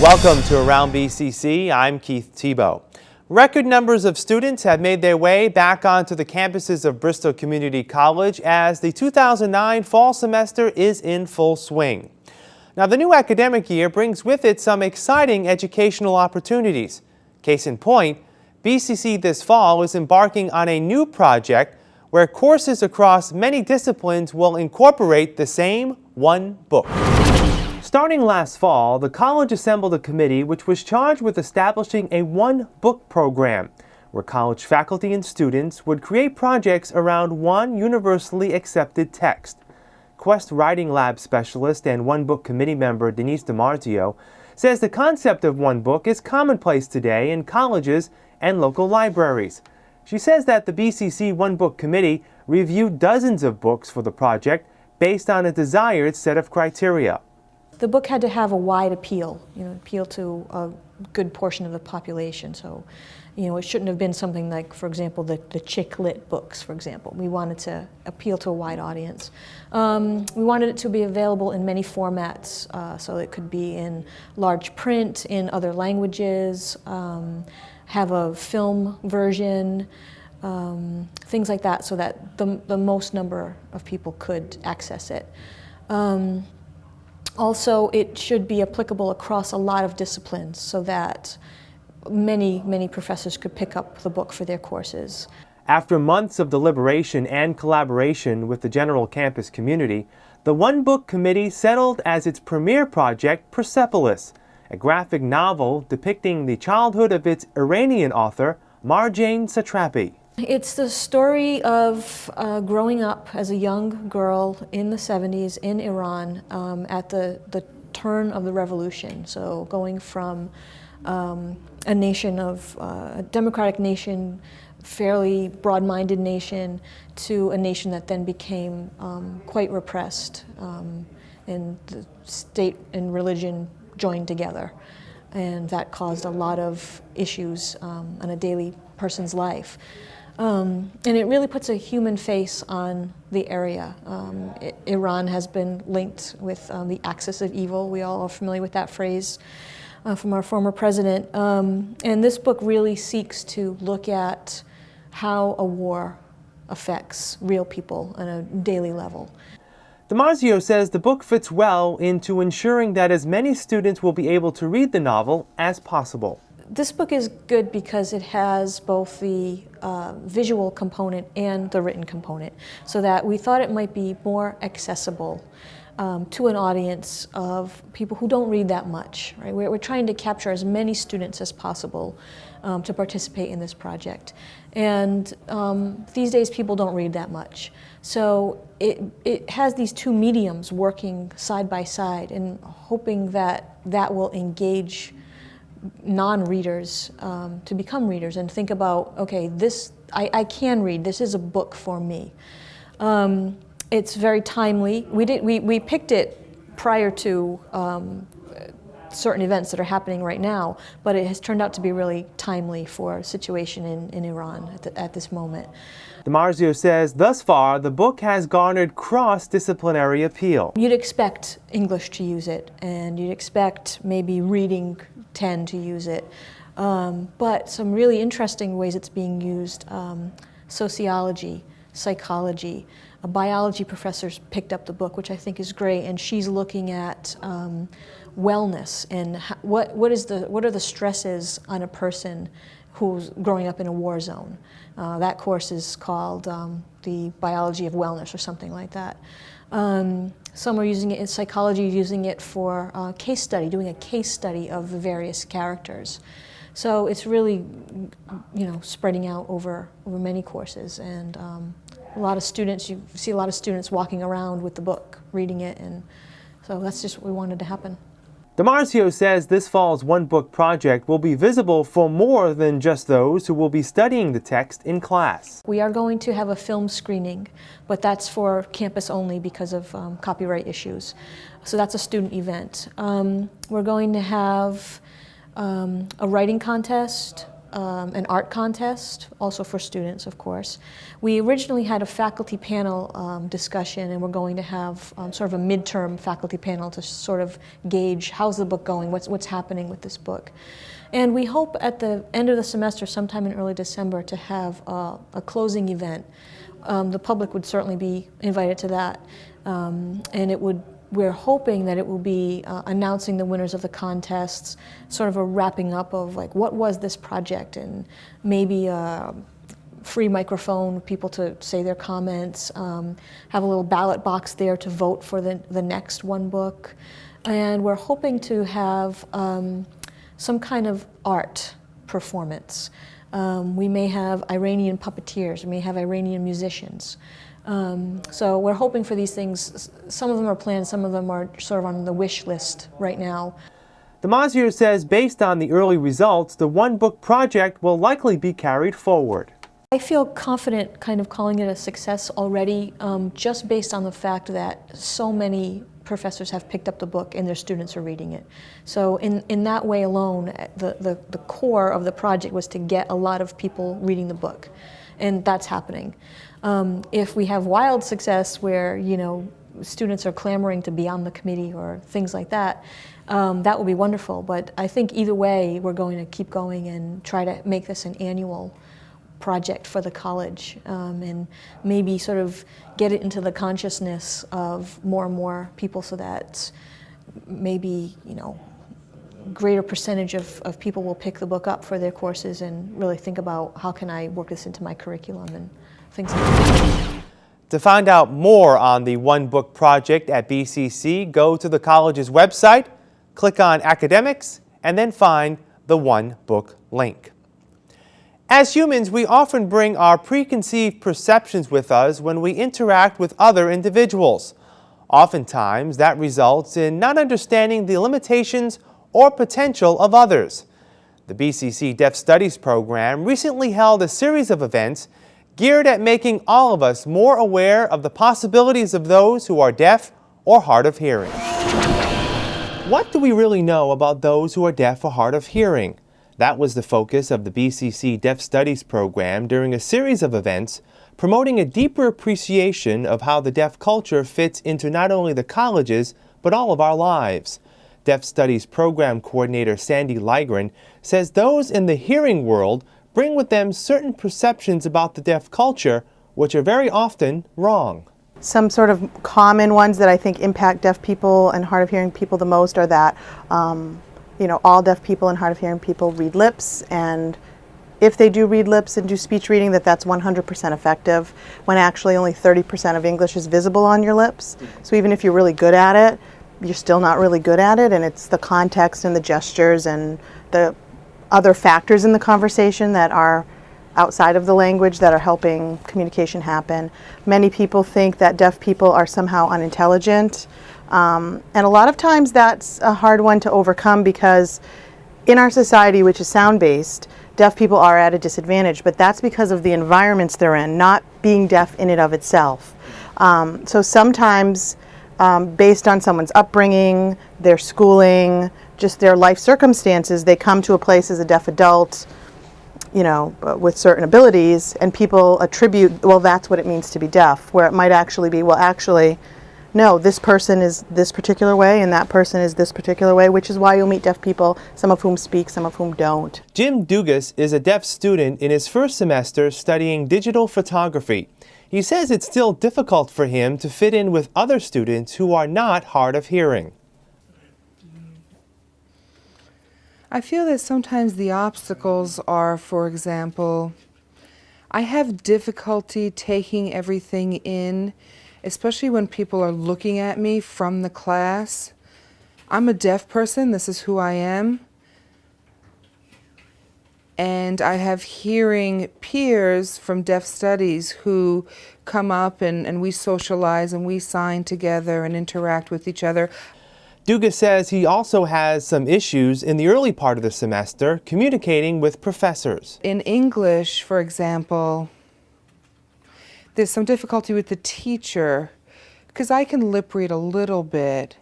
Welcome to Around BCC. I'm Keith Tebow. Record numbers of students have made their way back onto the campuses of Bristol Community College as the 2009 fall semester is in full swing. Now, the new academic year brings with it some exciting educational opportunities. Case in point, BCC this fall is embarking on a new project where courses across many disciplines will incorporate the same one book. Starting last fall, the college assembled a committee which was charged with establishing a one-book program where college faculty and students would create projects around one universally accepted text. Quest Writing Lab specialist and One Book committee member Denise DiMarzio says the concept of one book is commonplace today in colleges and local libraries. She says that the BCC One Book Committee reviewed dozens of books for the project based on a desired set of criteria. The book had to have a wide appeal, you know, appeal to a good portion of the population. So, you know, it shouldn't have been something like, for example, the, the chick lit books, for example. We wanted to appeal to a wide audience. Um, we wanted it to be available in many formats, uh, so it could be in large print, in other languages, um, have a film version, um, things like that, so that the, the most number of people could access it. Um, also, it should be applicable across a lot of disciplines so that many, many professors could pick up the book for their courses. After months of deliberation and collaboration with the general campus community, the One Book Committee settled as its premier project Persepolis, a graphic novel depicting the childhood of its Iranian author, Marjane Satrapi. It's the story of uh, growing up as a young girl in the 70s in Iran um, at the, the turn of the revolution. So going from um, a nation of, uh, a democratic nation, fairly broad-minded nation, to a nation that then became um, quite repressed um, and the state and religion joined together. And that caused a lot of issues um, on a daily person's life. Um, and it really puts a human face on the area. Um, Iran has been linked with um, the axis of evil. We all are familiar with that phrase uh, from our former president. Um, and this book really seeks to look at how a war affects real people on a daily level. DiMarzio says the book fits well into ensuring that as many students will be able to read the novel as possible. This book is good because it has both the uh, visual component and the written component, so that we thought it might be more accessible um, to an audience of people who don't read that much. Right? We're, we're trying to capture as many students as possible um, to participate in this project. And um, these days people don't read that much. So it, it has these two mediums working side by side and hoping that that will engage non-readers um, to become readers and think about, okay, this, I, I, can read, this is a book for me. Um, it's very timely. We, did, we, we picked it prior to um, certain events that are happening right now, but it has turned out to be really timely for a situation in, in Iran at, the, at this moment. DiMarzio says thus far the book has garnered cross-disciplinary appeal. You'd expect English to use it and you'd expect maybe reading 10 to use it. Um, but some really interesting ways it's being used, um, sociology, psychology. A biology professor picked up the book, which I think is great, and she's looking at um, wellness and what, what, is the, what are the stresses on a person who's growing up in a war zone. Uh, that course is called um, the biology of wellness or something like that. Um, some are using it in psychology, using it for uh, case study, doing a case study of the various characters. So it's really, you know, spreading out over, over many courses. And um, a lot of students, you see a lot of students walking around with the book, reading it. And so that's just what we wanted to happen. DiMarzio says this fall's One Book project will be visible for more than just those who will be studying the text in class. We are going to have a film screening, but that's for campus only because of um, copyright issues. So that's a student event. Um, we're going to have um, a writing contest, um, an art contest, also for students, of course. We originally had a faculty panel um, discussion, and we're going to have um, sort of a midterm faculty panel to sort of gauge how's the book going, what's, what's happening with this book. And we hope at the end of the semester, sometime in early December, to have a, a closing event. Um, the public would certainly be invited to that, um, and it would we're hoping that it will be uh, announcing the winners of the contests, sort of a wrapping up of like what was this project and maybe a free microphone, people to say their comments, um, have a little ballot box there to vote for the, the next one book. And we're hoping to have um, some kind of art performance. Um, we may have Iranian puppeteers, we may have Iranian musicians. Um, so we're hoping for these things. Some of them are planned, some of them are sort of on the wish list right now. DiMarzio says based on the early results, the One Book project will likely be carried forward. I feel confident kind of calling it a success already, um, just based on the fact that so many professors have picked up the book and their students are reading it. So in, in that way alone, the, the, the core of the project was to get a lot of people reading the book, and that's happening. Um, if we have wild success where, you know, students are clamoring to be on the committee or things like that, um, that would be wonderful. But I think either way, we're going to keep going and try to make this an annual project for the college um, and maybe sort of get it into the consciousness of more and more people so that maybe, you know, greater percentage of, of people will pick the book up for their courses and really think about how can I work this into my curriculum and that. To find out more on the One Book Project at BCC, go to the college's website, click on Academics, and then find the One Book link. As humans, we often bring our preconceived perceptions with us when we interact with other individuals. Oftentimes, that results in not understanding the limitations or potential of others. The BCC Deaf Studies program recently held a series of events geared at making all of us more aware of the possibilities of those who are deaf or hard of hearing. What do we really know about those who are deaf or hard of hearing? That was the focus of the BCC Deaf Studies program during a series of events promoting a deeper appreciation of how the deaf culture fits into not only the colleges, but all of our lives. Deaf Studies Program Coordinator Sandy Ligren says those in the hearing world bring with them certain perceptions about the deaf culture, which are very often wrong. Some sort of common ones that I think impact deaf people and hard of hearing people the most are that, um, you know, all deaf people and hard of hearing people read lips and if they do read lips and do speech reading that that's 100% effective when actually only 30% of English is visible on your lips. So even if you're really good at it, you're still not really good at it and it's the context and the gestures and the other factors in the conversation that are outside of the language that are helping communication happen. Many people think that deaf people are somehow unintelligent. Um, and a lot of times that's a hard one to overcome because in our society, which is sound-based, deaf people are at a disadvantage, but that's because of the environments they're in, not being deaf in and of itself. Um, so sometimes um, based on someone's upbringing, their schooling, just their life circumstances, they come to a place as a deaf adult, you know, uh, with certain abilities, and people attribute, well, that's what it means to be deaf, where it might actually be, well, actually, no, this person is this particular way and that person is this particular way, which is why you'll meet deaf people, some of whom speak, some of whom don't. Jim Dugas is a deaf student in his first semester studying digital photography. He says it's still difficult for him to fit in with other students who are not hard of hearing. I feel that sometimes the obstacles are, for example, I have difficulty taking everything in, especially when people are looking at me from the class. I'm a deaf person, this is who I am. And I have hearing peers from deaf studies who come up and, and we socialize and we sign together and interact with each other. Dugas says he also has some issues in the early part of the semester communicating with professors. In English, for example, there's some difficulty with the teacher because I can lip read a little bit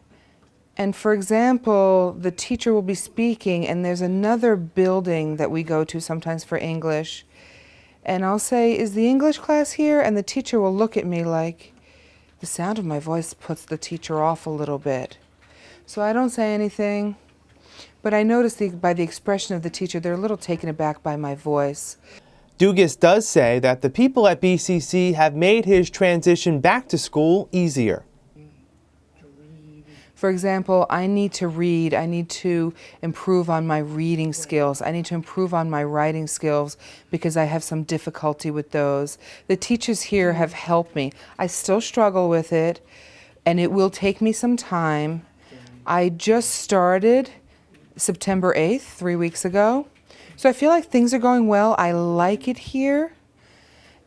And for example, the teacher will be speaking, and there's another building that we go to sometimes for English. And I'll say, Is the English class here? And the teacher will look at me like, the sound of my voice puts the teacher off a little bit. So I don't say anything, but I notice the, by the expression of the teacher, they're a little taken aback by my voice. Dugas does say that the people at BCC have made his transition back to school easier. For example, I need to read, I need to improve on my reading skills, I need to improve on my writing skills because I have some difficulty with those. The teachers here have helped me. I still struggle with it and it will take me some time. I just started September 8th, three weeks ago. So I feel like things are going well. I like it here.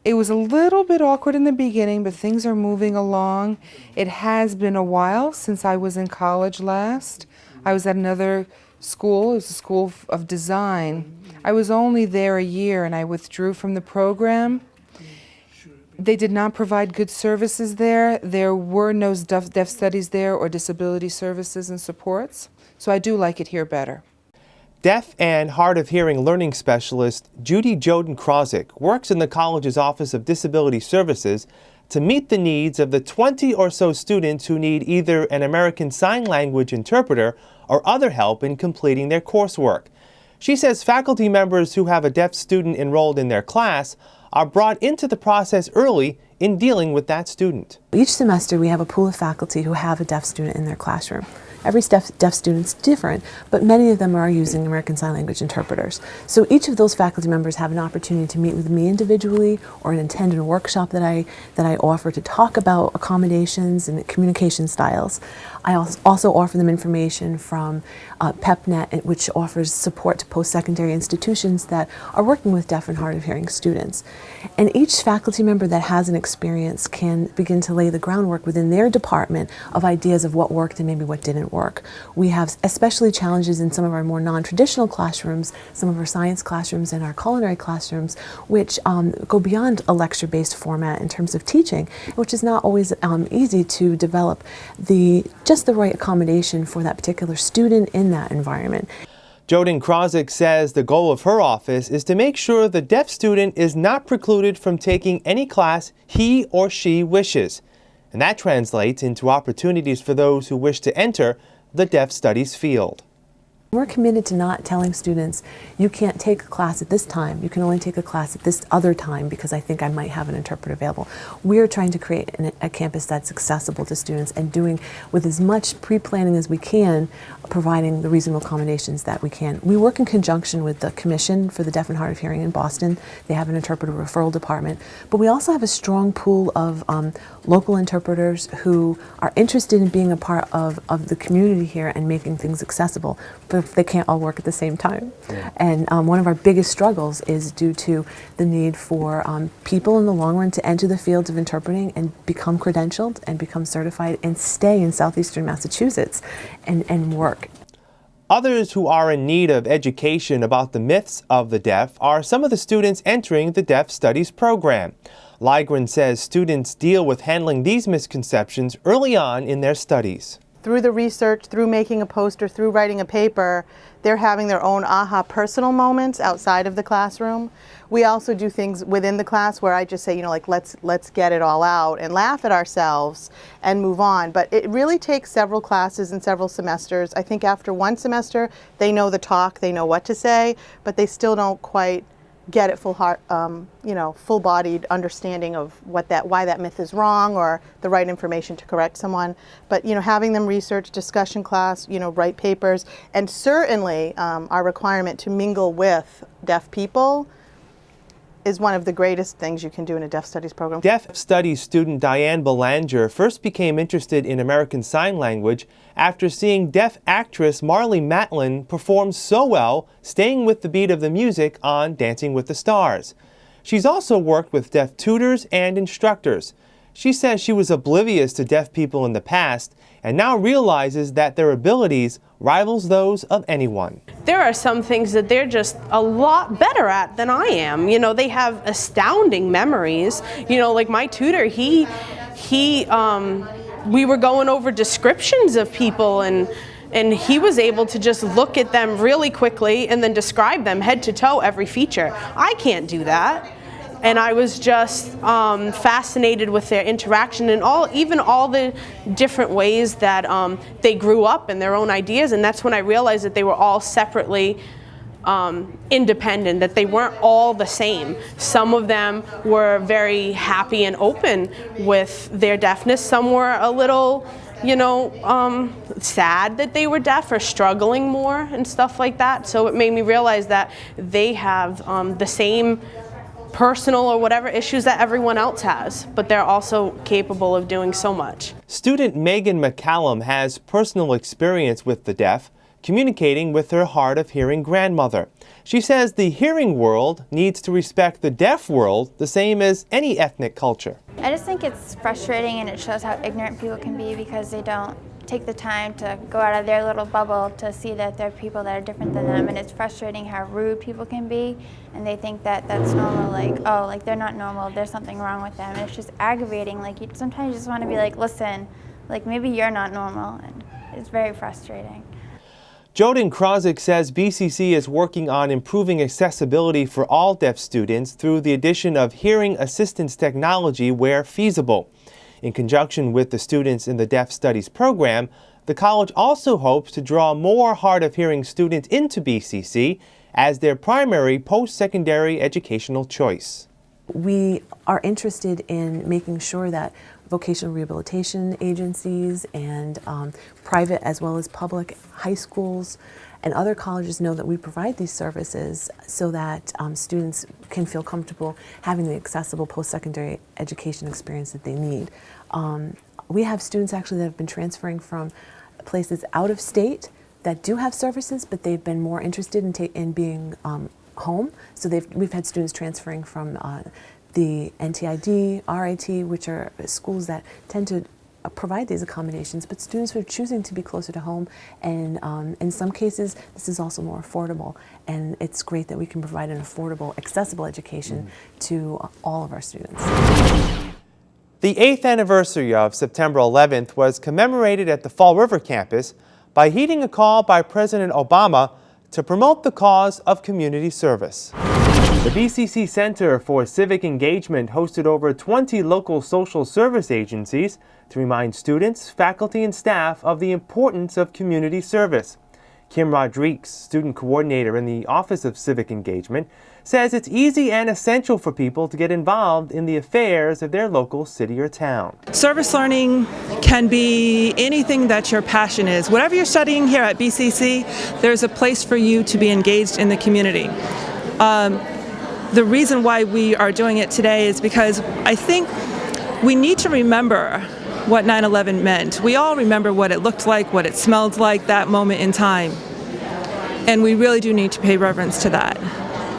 It was a little bit awkward in the beginning, but things are moving along. It has been a while since I was in college last. I was at another school, it was a school of design. I was only there a year and I withdrew from the program. They did not provide good services there. There were no deaf, deaf studies there or disability services and supports. So I do like it here better. Deaf and hard of hearing learning specialist Judy Joden Krozik works in the college's Office of Disability Services to meet the needs of the 20 or so students who need either an American Sign Language interpreter or other help in completing their coursework. She says faculty members who have a deaf student enrolled in their class are brought into the process early in dealing with that student. Each semester we have a pool of faculty who have a deaf student in their classroom. Every deaf, deaf student's different, but many of them are using American Sign Language interpreters. So each of those faculty members have an opportunity to meet with me individually or attend a workshop that I, that I offer to talk about accommodations and communication styles. I also offer them information from uh, PEPNet, which offers support to post-secondary institutions that are working with deaf and hard of hearing students. And each faculty member that has an experience can begin to lay the groundwork within their department of ideas of what worked and maybe what didn't work. We have especially challenges in some of our more non-traditional classrooms, some of our science classrooms and our culinary classrooms, which um, go beyond a lecture-based format in terms of teaching, which is not always um, easy to develop the just the right accommodation for that particular student in that environment. Joden Krozik says the goal of her office is to make sure the deaf student is not precluded from taking any class he or she wishes and that translates into opportunities for those who wish to enter the deaf studies field. We're committed to not telling students, you can't take a class at this time, you can only take a class at this other time because I think I might have an interpreter available. We're trying to create an, a campus that's accessible to students and doing with as much pre-planning as we can, providing the reasonable accommodations that we can. We work in conjunction with the Commission for the Deaf and Hard of Hearing in Boston. They have an interpreter referral department, but we also have a strong pool of um, local interpreters who are interested in being a part of, of the community here and making things accessible. But they can't all work at the same time. Yeah. And um, one of our biggest struggles is due to the need for um, people in the long run to enter the fields of interpreting and become credentialed and become certified and stay in southeastern Massachusetts and, and work. Others who are in need of education about the myths of the deaf are some of the students entering the Deaf Studies program. Ligren says students deal with handling these misconceptions early on in their studies through the research, through making a poster, through writing a paper, they're having their own aha personal moments outside of the classroom. We also do things within the class where I just say, you know, like let's let's get it all out and laugh at ourselves and move on. But it really takes several classes and several semesters. I think after one semester, they know the talk, they know what to say, but they still don't quite get it full heart, um, you know, full-bodied understanding of what that, why that myth is wrong or the right information to correct someone. But you know, having them research, discussion class, you know, write papers, and certainly um, our requirement to mingle with deaf people is one of the greatest things you can do in a deaf studies program. Deaf studies student Diane Belanger first became interested in American Sign Language after seeing deaf actress Marlee Matlin perform so well, staying with the beat of the music on Dancing with the Stars. She's also worked with deaf tutors and instructors. She says she was oblivious to deaf people in the past and now realizes that their abilities rivals those of anyone. There are some things that they're just a lot better at than I am. You know, they have astounding memories. You know, like my tutor, he, he, um, we were going over descriptions of people and and he was able to just look at them really quickly and then describe them head to toe every feature. I can't do that. And I was just um, fascinated with their interaction and all, even all the different ways that um, they grew up and their own ideas. And that's when I realized that they were all separately um, independent, that they weren't all the same. Some of them were very happy and open with their deafness. Some were a little, you know, um, sad that they were deaf or struggling more and stuff like that. So it made me realize that they have um, the same personal or whatever issues that everyone else has, but they're also capable of doing so much. Student Megan McCallum has personal experience with the deaf, communicating with her hard of hearing grandmother. She says the hearing world needs to respect the deaf world the same as any ethnic culture. I just think it's frustrating and it shows how ignorant people can be because they don't take the time to go out of their little bubble to see that there are people that are different than them. And it's frustrating how rude people can be. And they think that that's normal like oh like they're not normal. There's something wrong with them. And it's just aggravating. Like you sometimes you just want to be like listen like maybe you're not normal. And it's very frustrating. Joden Krozik says BCC is working on improving accessibility for all deaf students through the addition of hearing assistance technology where feasible. In conjunction with the students in the Deaf Studies program, the college also hopes to draw more hard of hearing students into BCC as their primary post-secondary educational choice. We are interested in making sure that vocational rehabilitation agencies and um, private as well as public high schools and other colleges know that we provide these services so that um, students can feel comfortable having the accessible post-secondary education experience that they need. Um, we have students actually that have been transferring from places out of state that do have services, but they've been more interested in, in being um, home. So we've had students transferring from uh, the NTID, RIT, which are schools that tend to uh, provide these accommodations, but students who are choosing to be closer to home, and um, in some cases, this is also more affordable. And it's great that we can provide an affordable, accessible education mm. to all of our students. The eighth anniversary of September 11th was commemorated at the Fall River campus by heeding a call by President Obama to promote the cause of community service. The BCC Center for Civic Engagement hosted over 20 local social service agencies to remind students, faculty, and staff of the importance of community service. Kim Rodriguez, student coordinator in the Office of Civic Engagement, says it's easy and essential for people to get involved in the affairs of their local city or town. Service learning can be anything that your passion is. Whatever you're studying here at BCC, there's a place for you to be engaged in the community. Um, the reason why we are doing it today is because I think we need to remember what 9-11 meant. We all remember what it looked like, what it smelled like that moment in time. And we really do need to pay reverence to that.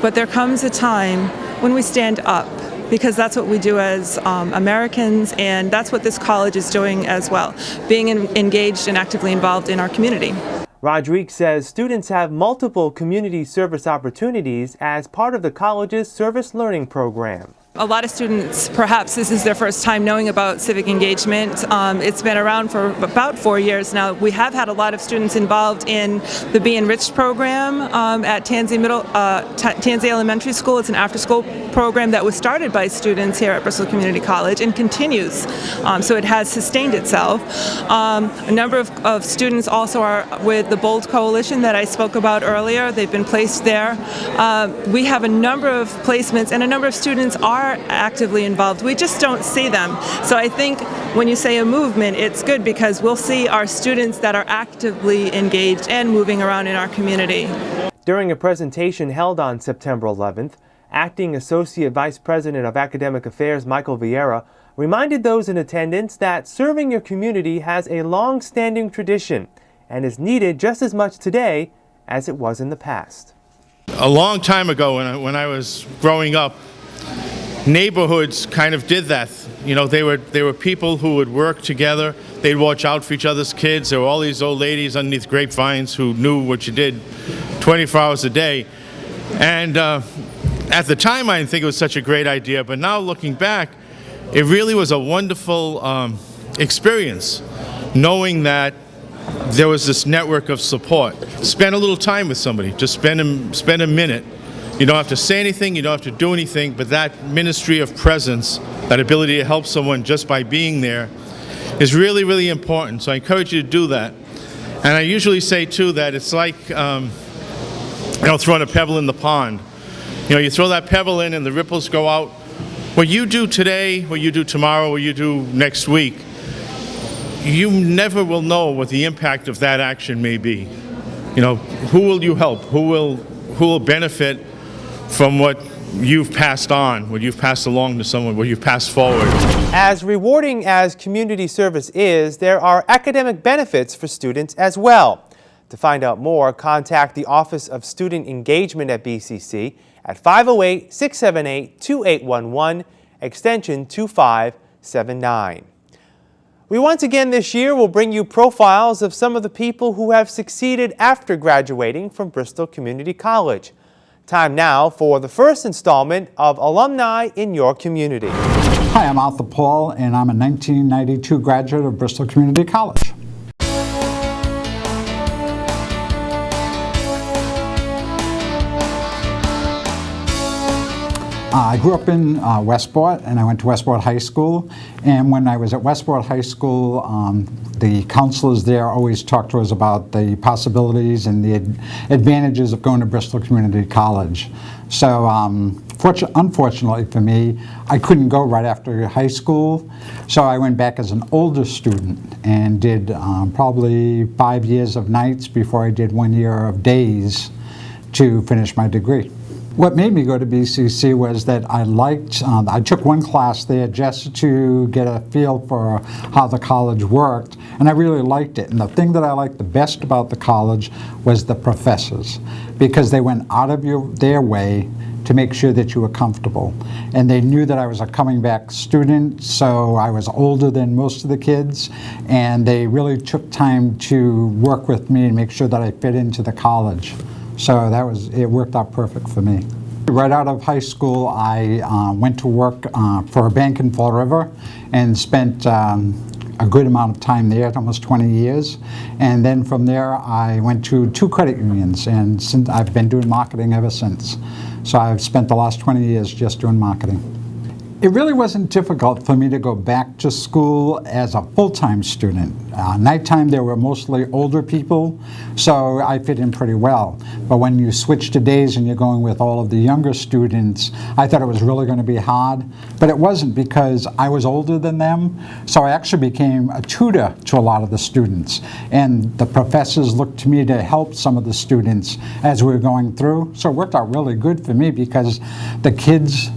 But there comes a time when we stand up because that's what we do as um, Americans and that's what this college is doing as well, being in, engaged and actively involved in our community. Rodriguez says students have multiple community service opportunities as part of the college's service learning program. A lot of students, perhaps this is their first time knowing about civic engagement. Um, it's been around for about four years now. We have had a lot of students involved in the Be Enriched program um, at Tansey, Middle, uh, Tansey Elementary School. It's an after-school program that was started by students here at Bristol Community College and continues. Um, so it has sustained itself. Um, a number of, of, students also are with the Bold Coalition that I spoke about earlier. They've been placed there. Uh, we have a number of placements and a number of students are are actively involved. We just don't see them. So I think when you say a movement, it's good because we'll see our students that are actively engaged and moving around in our community. During a presentation held on September 11th, Acting Associate Vice President of Academic Affairs Michael Vieira reminded those in attendance that serving your community has a long-standing tradition and is needed just as much today as it was in the past. A long time ago when I, when I was growing up, neighborhoods kind of did that. You know, they were, they were people who would work together. They'd watch out for each other's kids. There were all these old ladies underneath grapevines who knew what you did 24 hours a day. And uh, at the time, I didn't think it was such a great idea. But now looking back, it really was a wonderful um, experience, knowing that there was this network of support. Spend a little time with somebody. Just spend a, spend a minute. You don't have to say anything, you don't have to do anything, but that ministry of presence, that ability to help someone just by being there, is really, really important. So I encourage you to do that. And I usually say, too, that it's like, um, you know, throwing a pebble in the pond. You know, you throw that pebble in and the ripples go out. What you do today, what you do tomorrow, what you do next week, you never will know what the impact of that action may be. You know, who will you help? Who will, who will benefit from what you've passed on, what you've passed along to someone, what you've passed forward? As rewarding as community service is, there are academic benefits for students as well. To find out more, contact the Office of Student Engagement at BCC at 508-678-2811, extension 2579. We once again this year will bring you profiles of some of the people who have succeeded after graduating from Bristol Community College. Time now for the first installment of Alumni in Your Community. Hi, I'm Arthur Paul, and I'm a 1992 graduate of Bristol Community College. I grew up in uh, Westport and I went to Westport High School. And when I was at Westport High School, um, the counselors there always talked to us about the possibilities and the ad advantages of going to Bristol Community College. So um, unfortunately for me, I couldn't go right after high school. So I went back as an older student and did um, probably five years of nights before I did one year of days to finish my degree. What made me go to BCC was that I liked, um, I took one class there just to get a feel for how the college worked, and I really liked it. And the thing that I liked the best about the college was the professors, because they went out of your, their way to make sure that you were comfortable. And they knew that I was a coming back student, so I was older than most of the kids, and they really took time to work with me and make sure that I fit into the college. So that was, it worked out perfect for me. Right out of high school, I uh, went to work uh, for a bank in Fall River and spent um, a good amount of time there, almost 20 years. And then from there, I went to two credit unions, and since I've been doing marketing ever since. So I've spent the last 20 years just doing marketing. It really wasn't difficult for me to go back to school as a full-time student. Uh, nighttime there were mostly older people, so I fit in pretty well. But when you switch to days and you're going with all of the younger students, I thought it was really going to be hard. But it wasn't because I was older than them, so I actually became a tutor to a lot of the students. And the professors looked to me to help some of the students as we were going through. So it worked out really good for me because the kids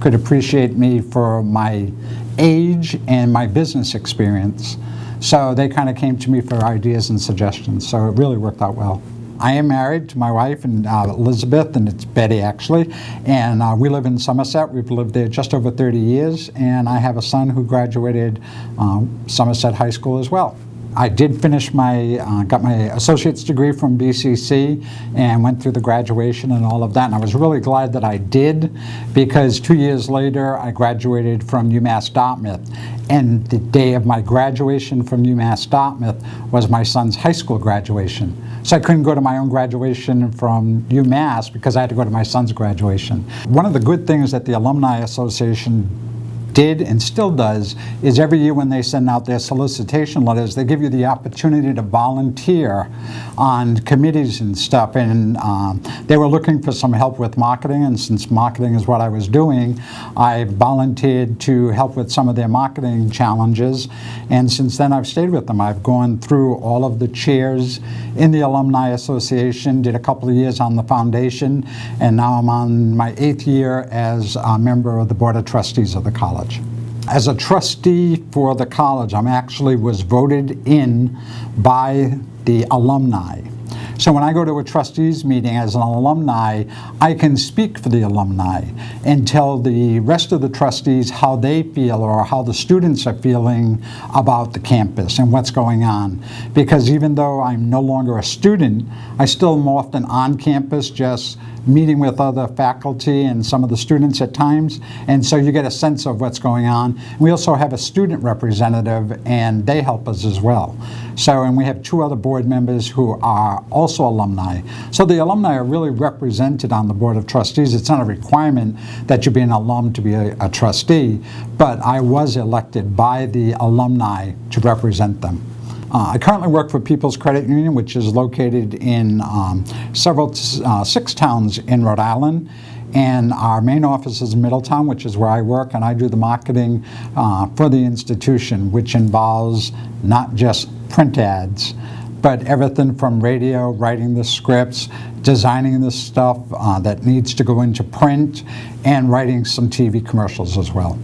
could appreciate me for my age and my business experience. So they kind of came to me for ideas and suggestions. So it really worked out well. I am married to my wife and uh, Elizabeth, and it's Betty actually, and uh, we live in Somerset. We've lived there just over 30 years, and I have a son who graduated um, Somerset High School as well. I did finish my, uh, got my associate's degree from BCC and went through the graduation and all of that. And I was really glad that I did because two years later I graduated from UMass Dartmouth. And the day of my graduation from UMass Dartmouth was my son's high school graduation. So I couldn't go to my own graduation from UMass because I had to go to my son's graduation. One of the good things that the Alumni Association did and still does is every year when they send out their solicitation letters, they give you the opportunity to volunteer on committees and stuff. And um, they were looking for some help with marketing, and since marketing is what I was doing, I volunteered to help with some of their marketing challenges. And since then, I've stayed with them. I've gone through all of the chairs in the Alumni Association, did a couple of years on the foundation, and now I'm on my eighth year as a member of the Board of Trustees of the college college. As a trustee for the college, I'm actually was voted in by the alumni. So when I go to a trustees meeting as an alumni, I can speak for the alumni and tell the rest of the trustees how they feel or how the students are feeling about the campus and what's going on. Because even though I'm no longer a student, I still am often on campus just meeting with other faculty and some of the students at times, and so you get a sense of what's going on. We also have a student representative, and they help us as well. So, and we have two other board members who are also alumni. So the alumni are really represented on the Board of Trustees. It's not a requirement that you be an alum to be a, a trustee, but I was elected by the alumni to represent them. Uh, I currently work for People's Credit Union, which is located in um, several, uh, six towns in Rhode Island. And our main office is in Middletown, which is where I work, and I do the marketing uh, for the institution, which involves not just print ads, but everything from radio, writing the scripts, designing the stuff uh, that needs to go into print, and writing some TV commercials as well.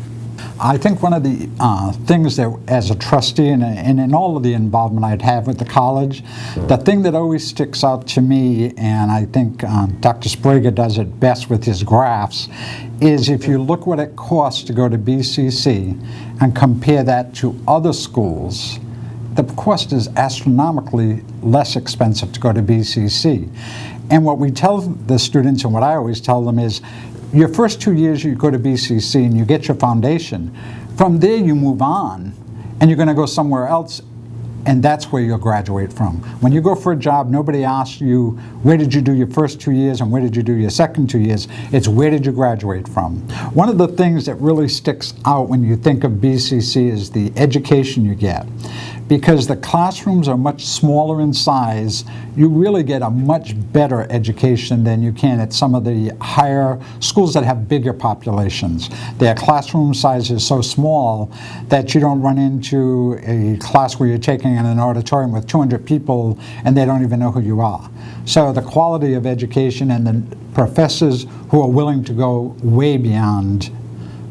I think one of the uh, things that, as a trustee and, and, in all of the involvement I'd have with the college, the thing that always sticks out to me, and I think um, Dr. Sbrega does it best with his graphs, is if you look what it costs to go to BCC and compare that to other schools, the cost is astronomically less expensive to go to BCC. And what we tell the students, and what I always tell them is, your first two years you go to BCC and you get your foundation. From there you move on and you're going to go somewhere else and that's where you'll graduate from. When you go for a job, nobody asks you, where did you do your first two years and where did you do your second two years? It's where did you graduate from? One of the things that really sticks out when you think of BCC is the education you get because the classrooms are much smaller in size, you really get a much better education than you can at some of the higher schools that have bigger populations. Their classroom size is so small that you don't run into a class where you're taking in an auditorium with 200 people and they don't even know who you are. So the quality of education and the professors who are willing to go way beyond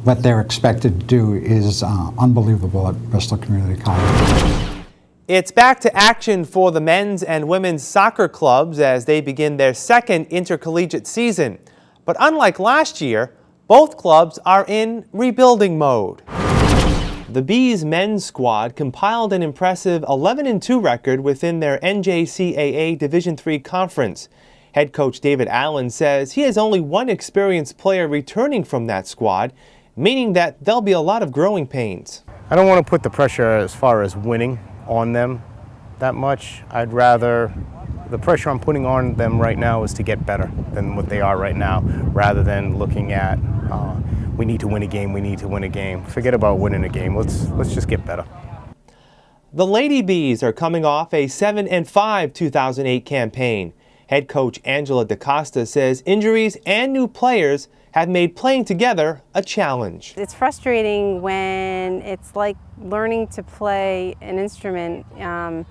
what they're expected to do is uh, unbelievable at Bristol Community College. It's back to action for the men's and women's soccer clubs as they begin their second intercollegiate season. But unlike last year, both clubs are in rebuilding mode. The Bees men's squad compiled an impressive 11-2 record within their NJCAA Division III conference. Head coach David Allen says he has only one experienced player returning from that squad, meaning that there'll be a lot of growing pains. I don't want to put the pressure as far as winning on them that much. I'd rather, the pressure I'm putting on them right now is to get better than what they are right now, rather than looking at, uh, we need to win a game, we need to win a game. Forget about winning a game, let's, let's just get better. The Lady Bees are coming off a 7 and 5 2008 campaign. Head coach Angela DaCosta says injuries and new players have made playing together a challenge. It's frustrating when it's like learning to play an instrument um,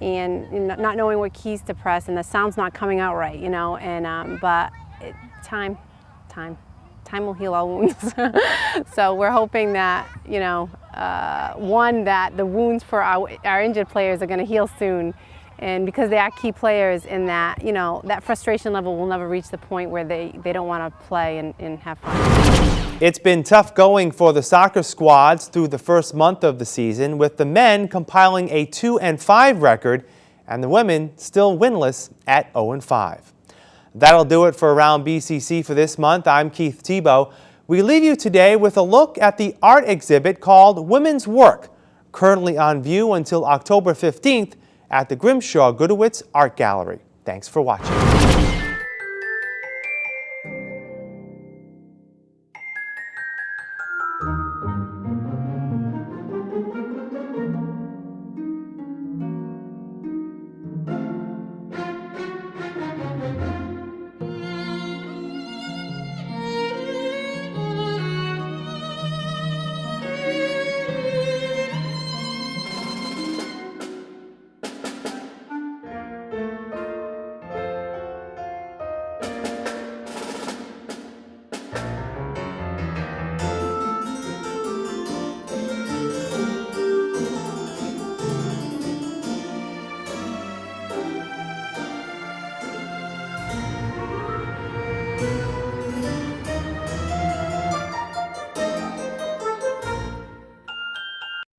and not knowing what keys to press and the sound's not coming out right, you know, and um, but it, time, time, time will heal all wounds. so we're hoping that, you know, uh, one, that the wounds for our, our injured players are going to heal soon and because they are key players in that, you know, that frustration level will never reach the point where they, they don't want to play and, and have fun. It's been tough going for the soccer squads through the first month of the season, with the men compiling a 2 and 5 record and the women still winless at 0 and 5. That'll do it for Around BCC for this month. I'm Keith Tebow. We leave you today with a look at the art exhibit called Women's Work, currently on view until October 15th at the Grimshaw Gudewicz Art Gallery. Thanks for watching.